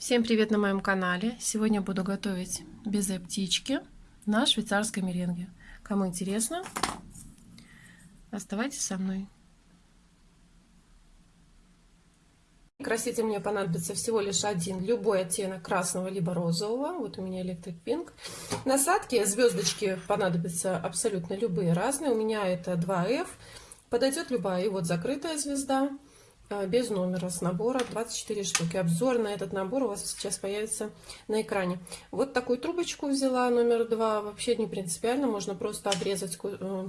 Всем привет на моем канале! Сегодня буду готовить безе птички на швейцарской меренге. Кому интересно, оставайтесь со мной. Краситель мне понадобится всего лишь один, любой оттенок красного либо розового. Вот у меня Electric Pink. Насадки, звездочки понадобятся абсолютно любые, разные. У меня это 2F. Подойдет любая. И вот закрытая звезда без номера с набора 24 штуки. Обзор на этот набор у вас сейчас появится на экране. Вот такую трубочку взяла, номер 2. Вообще не принципиально, можно просто обрезать э,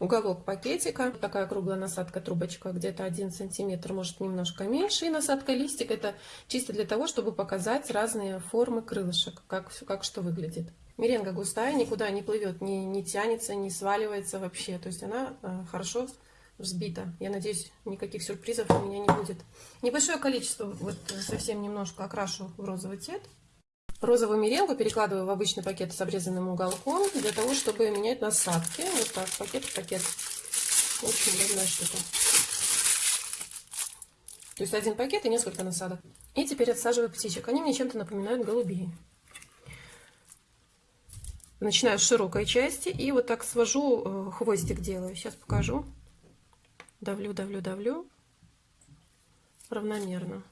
уголок пакетика. Такая круглая насадка, трубочка, где-то 1 сантиметр, может немножко меньше. И насадка листик, это чисто для того, чтобы показать разные формы крылышек, как, как что выглядит. Меренга густая, никуда не плывет, не, не тянется, не сваливается вообще. То есть она э, хорошо взбита. Я надеюсь, никаких сюрпризов у меня не будет. Небольшое количество, вот совсем немножко окрашу в розовый цвет. Розовую меренгу перекладываю в обычный пакет с обрезанным уголком, для того, чтобы менять насадки. Вот так, пакет в пакет. Очень удобная штука. То есть один пакет и несколько насадок. И теперь отсаживаю птичек. Они мне чем-то напоминают голубей. Начинаю с широкой части и вот так свожу, э, хвостик делаю. Сейчас покажу давлю, давлю, давлю равномерно.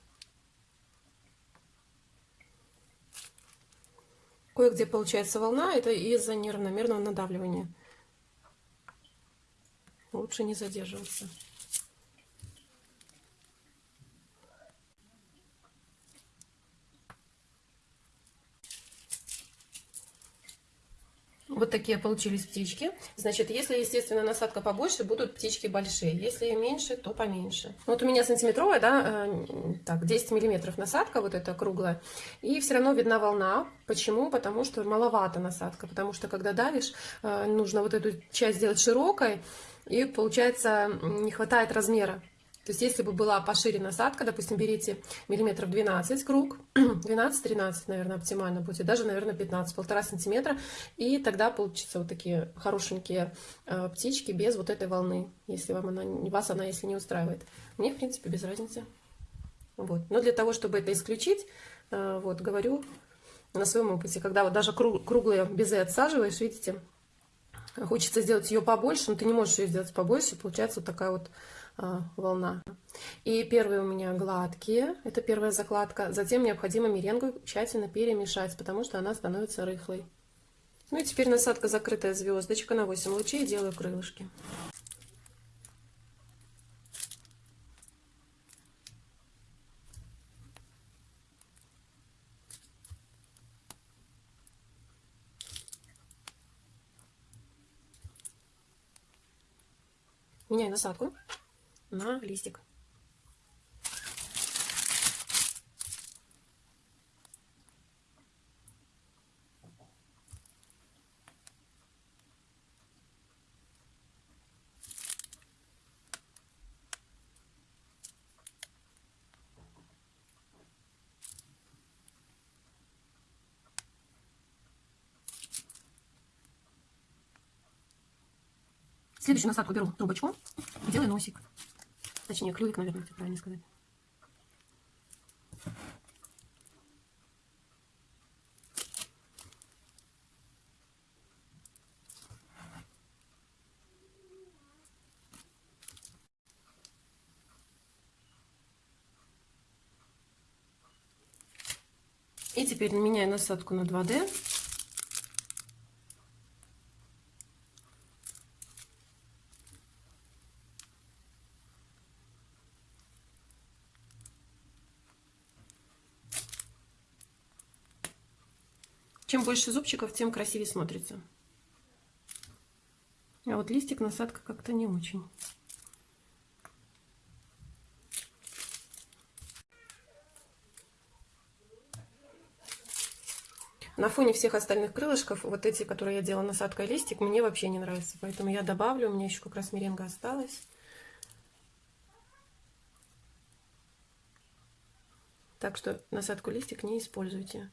Кое-где получается волна, это из-за неравномерного надавливания. Лучше не задерживаться. Вот такие получились птички. Значит, если, естественно, насадка побольше, будут птички большие. Если меньше, то поменьше. Вот у меня сантиметровая, да, э, так, 10 миллиметров насадка, вот эта круглая. И все равно видна волна. Почему? Потому что маловато насадка. Потому что, когда давишь, э, нужно вот эту часть сделать широкой. И получается, не хватает размера. То есть, если бы была пошире насадка, допустим, берите миллиметров 12 круг, 12-13, наверное, оптимально будет, даже, наверное, 15, полтора сантиметра, и тогда получится вот такие хорошенькие э, птички без вот этой волны, если вам она, вас она, если не устраивает. Мне, в принципе, без разницы. Вот. Но для того, чтобы это исключить, э, вот, говорю на своем опыте, когда вот даже круг, круглые безы отсаживаешь, видите, хочется сделать ее побольше, но ты не можешь ее сделать побольше, получается вот такая вот волна. И первые у меня гладкие, это первая закладка. Затем необходимо меренгу тщательно перемешать, потому что она становится рыхлой. Ну и теперь насадка закрытая звездочка на 8 лучей, делаю крылышки. Меняю насадку на листик. Следующую насадку беру трубочку и делаю носик. Точнее, клювик, наверное, правильно сказать. И теперь меняю насадку на 2D. Чем больше зубчиков, тем красивее смотрится. А вот листик насадка как-то не очень. На фоне всех остальных крылышков, вот эти, которые я делала насадкой листик, мне вообще не нравятся. Поэтому я добавлю, у меня еще как раз меренга осталась. Так что насадку листик не используйте.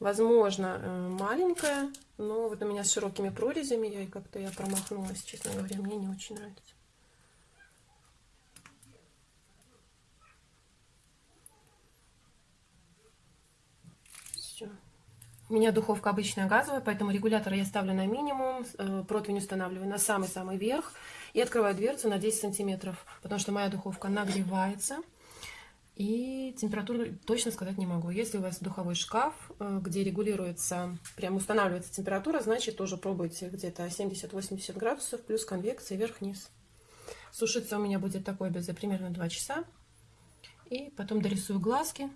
Возможно, э, маленькая, но вот у меня с широкими прорезями, я как-то я промахнулась, честно говоря, мне не очень нравится. У меня духовка обычная газовая, поэтому регулятор я ставлю на минимум, э, противень устанавливаю на самый-самый верх и открываю дверцу на 10 сантиметров, потому что моя духовка нагревается. И температуру точно сказать не могу. Если у вас духовой шкаф, э, где регулируется, прям устанавливается температура, значит тоже пробуйте где-то 70-80 градусов плюс конвекция вверх-вниз. Сушиться у меня будет такое безе примерно 2 часа. И потом дорисую глазки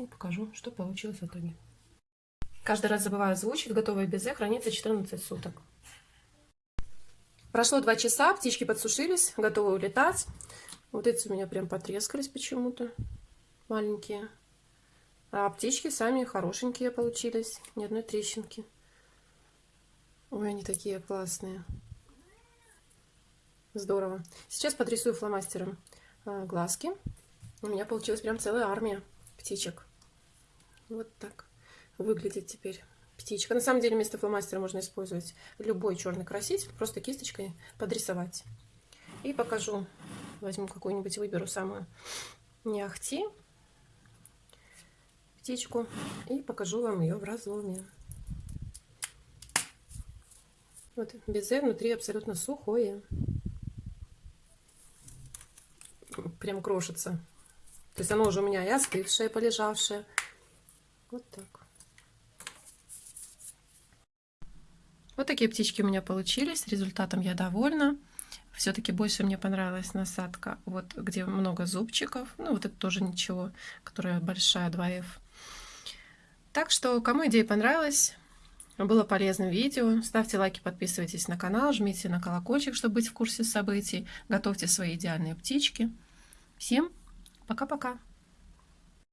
и покажу, что получилось в итоге. Каждый раз забываю озвучить. Готовое безе хранится 14 суток. Прошло 2 часа, птички подсушились, готовы улетать. Вот эти у меня прям потрескались почему-то, маленькие. А птички сами хорошенькие получились, ни одной трещинки. Ой, они такие классные. Здорово. Сейчас подрисую фломастером а, глазки. У меня получилась прям целая армия птичек. Вот так выглядит теперь птичка. На самом деле вместо фломастера можно использовать любой черный краситель, просто кисточкой подрисовать. И покажу, возьму какую-нибудь, выберу самую не ахти птичку и покажу вам ее в разломе. Вот безе внутри абсолютно сухое. Прям крошится. То есть оно уже у меня и остывшее, полежавшее. Вот так. Вот такие птички у меня получились. Результатом я довольна. Все-таки больше мне понравилась насадка, вот где много зубчиков. Ну, вот это тоже ничего, которая большая 2F. Так что, кому идея понравилась, было полезным видео, ставьте лайки, подписывайтесь на канал, жмите на колокольчик, чтобы быть в курсе событий. Готовьте свои идеальные птички. Всем пока-пока!